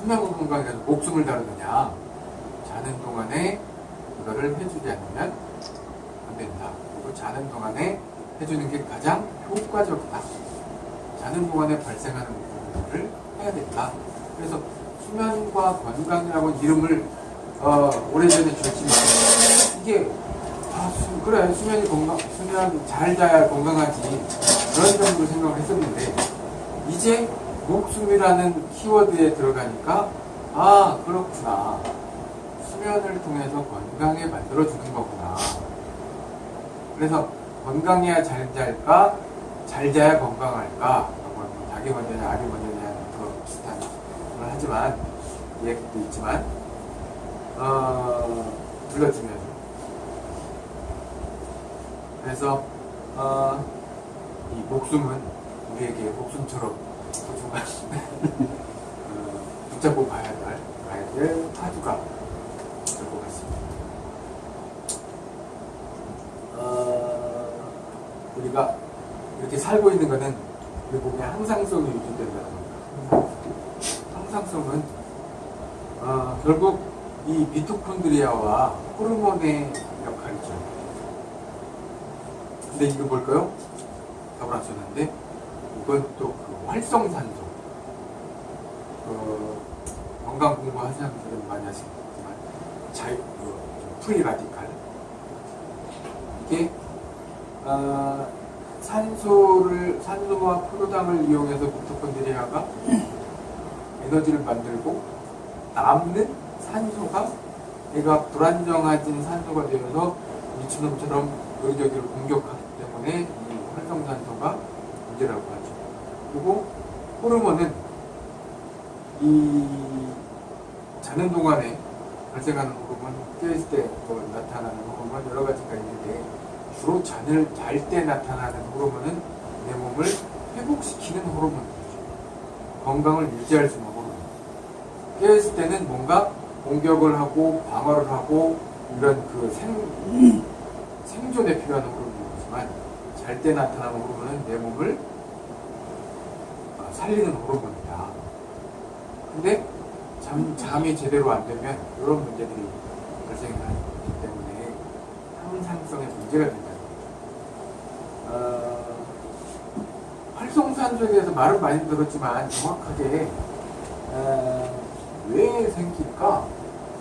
수면 건강에서 목숨을 다루느냐 자는 동안에 이거를 해주지 않으면 안 된다. 그리고 자는 동안에 해주는 게 가장 효과적이다. 자는 동안에 발생하는 부분들을 해야 된다. 그래서 수면과 건강이라고 이름을 어, 오래전에 줬지만 이게 아, 수, 그래 수면이 건강 수면 잘 자야 건강하지 그런 정도로 생각을 했었는데 이제 목숨이라는 키워드에 들어가니까 아 그렇구나. 수면을 통해서 건강에 만들어주는 거구나. 그래서 건강해야 잘 잘까? 잘 자야 건강할까? 뭐 닭이 먼저냐 알이 먼저냐 그 비슷한 걸 하지만 얘기도 있지만 어 불러주면. 그래서 어, 이 목숨은 우리에게 목숨처럼 어, 붙잡고 가야 할 가야 될 화두가 될 것 같습니다. 어, 우리가 이렇게 살고 있는 것은 우리 몸에 항상성이 유지된다는 겁니다. 항상성은 어, 결국 이 미토콘드리아와 호르몬의 역할이죠. 근데 이거 뭘까요? 답을 안 썼는데 이건 또 그 활성산소 그 건강 공부하시는 분들은 많이 하시겠지만 자유 그 free radical 이게 어, 산소를 산소와 포도당을 이용해서 미토콘드리아가 에너지를 만들고 남는 산소가 얘가 불안정해진 산소가 되어서 미친놈처럼 여기저기를 공격하기 때문에 이 활성산소가 문제라고 하죠. 그리고 호르몬은 이 자는 동안에 발생하는 호르몬, 깨있을 때 뭐 나타나는 호르몬 여러 가지가 있는데 주로 잠을 잘 때 나타나는 호르몬은 내 몸을 회복시키는 호르몬이죠. 건강을 유지할 수 있는 호르몬. 깨있을 때는 뭔가 공격을 하고 방어를 하고 이런 그 생, 생존에 필요한 호르몬이지만 잘 때 나타나는 호르몬은 내 몸을 어, 살리는 호르몬이다. 근데 잠, 잠이 제대로 안 되면 이런 문제들이 발생하기 때문에 항상성에 문제가 된다. 어, 활성산소에 대해서 말은 많이 들었지만 정확하게 어, 왜 생길까?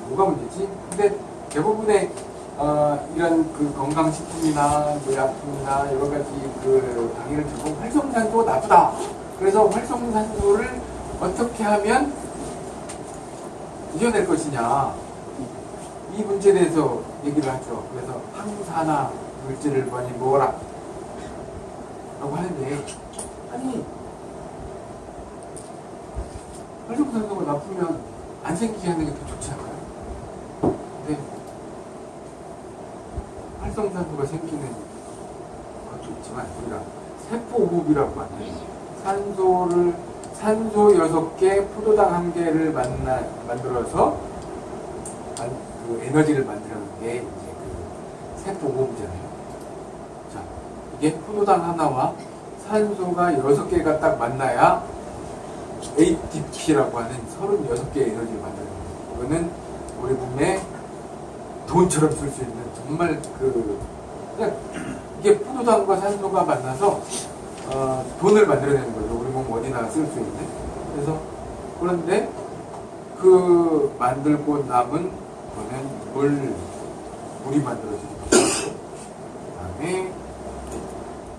뭐가 문제지? 근데 대부분의 어, 이런 그 건강식품이나 뭐 약품이나 여러 가지 그 강의를 듣고 활성산소가 나쁘다. 그래서 활성산소를 어떻게 하면 이겨낼 것이냐. 이 문제에 대해서 얘기를 하죠. 그래서 항산화 물질을 많이 먹어라. 라고 하는데, 아니, 활성산소가 나쁘면 안 생기게 하는 게 더 좋지 않아요? 근데, 활성산소가 생기는 것도 있지만, 우리가 세포호흡이라고 하는 산소를, 산소 6개, 포도당 1개를 만나, 만들어서 그 에너지를 만드는 게 이제 그 세포호흡이잖아요. 자, 이게 포도당 하나와 산소가 6개가 딱 만나야 ATP라고 하는 36개의 에너지를 만드는 거예요. 이거는 우리 몸에 돈처럼 쓸 수 있는 정말 그, 그냥 이게 포도당과 산소가 만나서 어, 돈을 만들어내는 거죠. 우리 몸 어디나 쓸 수 있는. 그래서, 그런데 그 만들고 남은 거는 물, 물이 만들어지는 그 다음에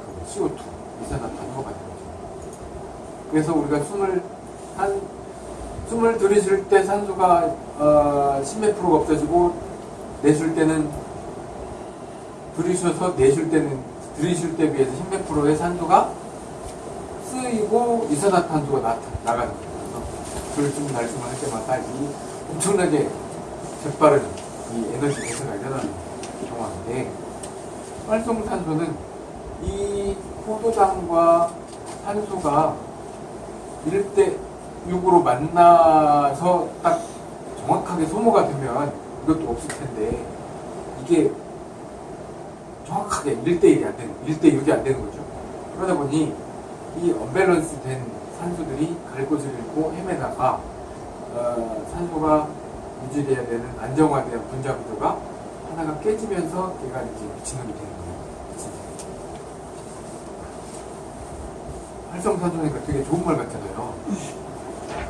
그 CO2, 이산화탄소가 만들어지는 거죠. 그래서 우리가 숨을 한, 숨을 들이쉴 때 산소가 어, 10몇 프로가 없어지고 내쉴 때는 들이쉬어서 내쉴 때는 들이쉴 때 비해서 10몇 프로의 산소가 쓰이고 이산화탄소가 나, 나가는 거예요. 그래서 들숨 날숨 할 때마다 이 엄청나게 재빠른 이 에너지 대사가 일어나는 경우인데 활성산소는 이 포도당과 산소가 1대 6으로 만나서 딱 정확하게 소모가 되면 이것도 없을 텐데 이게 정확하게 1대1이 안 되는 1대6이 안 되는 거죠. 그러다 보니 이 언밸런스 된 산소들이 갈 곳을 잃고 헤매다가 어, 산소가 유지돼야 되는 안정화된 분자 구조가 하나가 깨지면서 걔가 이제 미친놈이 되는 거예요. 활성산소니까 되게 좋은 말 같잖아요.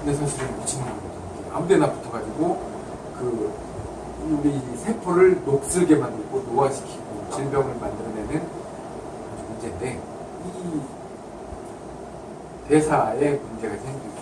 근데 사실은 미친놈이거든요. 아무데나 붙어가지고 그 우리 세포를 녹슬게 만들고 노화시키고 질병을 만들어내는 문제인데 이 대사에 문제가 생기고